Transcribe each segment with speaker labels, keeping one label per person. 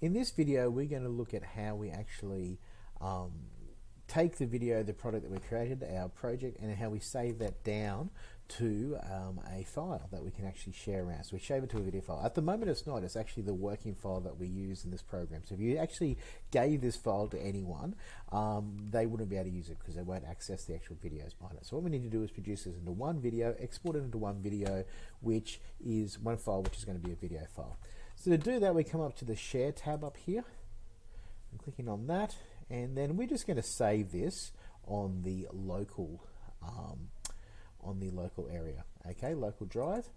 Speaker 1: In this video, we're going to look at how we actually um, take the video, the product that we created, our project, and how we save that down to um, a file that we can actually share around. So we save it to a video file. At the moment it's not, it's actually the working file that we use in this program. So if you actually gave this file to anyone, um, they wouldn't be able to use it because they won't access the actual videos behind it. So what we need to do is produce this into one video, export it into one video, which is one file which is going to be a video file. So to do that, we come up to the Share tab up here. I'm clicking on that, and then we're just going to save this on the local um, on the local area. Okay, local drive.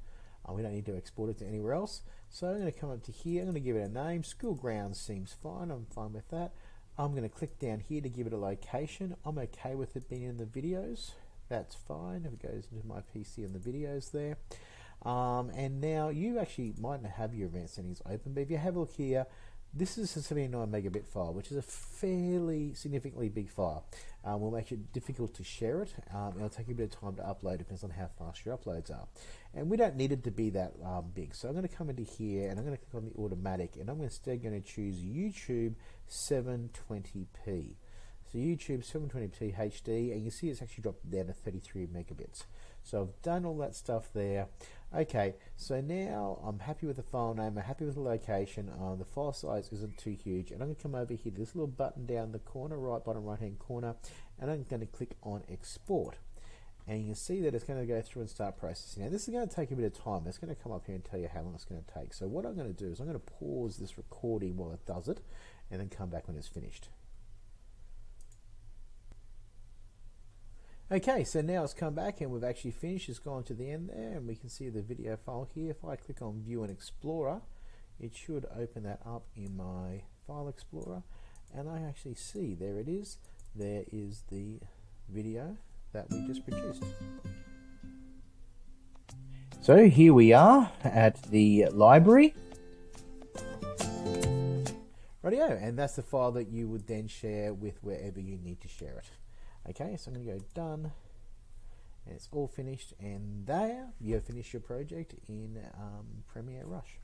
Speaker 1: Uh, we don't need to export it to anywhere else. So I'm going to come up to here. I'm going to give it a name. School grounds seems fine. I'm fine with that. I'm going to click down here to give it a location. I'm okay with it being in the videos. That's fine. If it goes into my PC and the videos there. Um, and now you actually might not have your event settings open, but if you have a look here, this is a 79 megabit file, which is a fairly significantly big file. Um, will make it difficult to share it. Um, it'll take a bit of time to upload, depends on how fast your uploads are. And we don't need it to be that um, big. So I'm going to come into here and I'm going to click on the automatic and I'm instead going to choose YouTube 720p. So YouTube 720p HD, and you see it's actually dropped down to 33 megabits. So I've done all that stuff there. Okay, so now I'm happy with the file name, I'm happy with the location, uh, the file size isn't too huge, and I'm going to come over here to this little button down the corner, right bottom right hand corner, and I'm going to click on export. And you can see that it's going to go through and start processing. Now this is going to take a bit of time. It's going to come up here and tell you how long it's going to take. So what I'm going to do is I'm going to pause this recording while it does it, and then come back when it's finished. Okay, so now it's come back and we've actually finished. It's gone to the end there and we can see the video file here. If I click on View and Explorer, it should open that up in my File Explorer and I actually see, there it is, there is the video that we just produced. So here we are at the library. Radio, and that's the file that you would then share with wherever you need to share it. Okay, so I'm going to go done, and it's all finished, and there you have finished your project in um, Premiere Rush.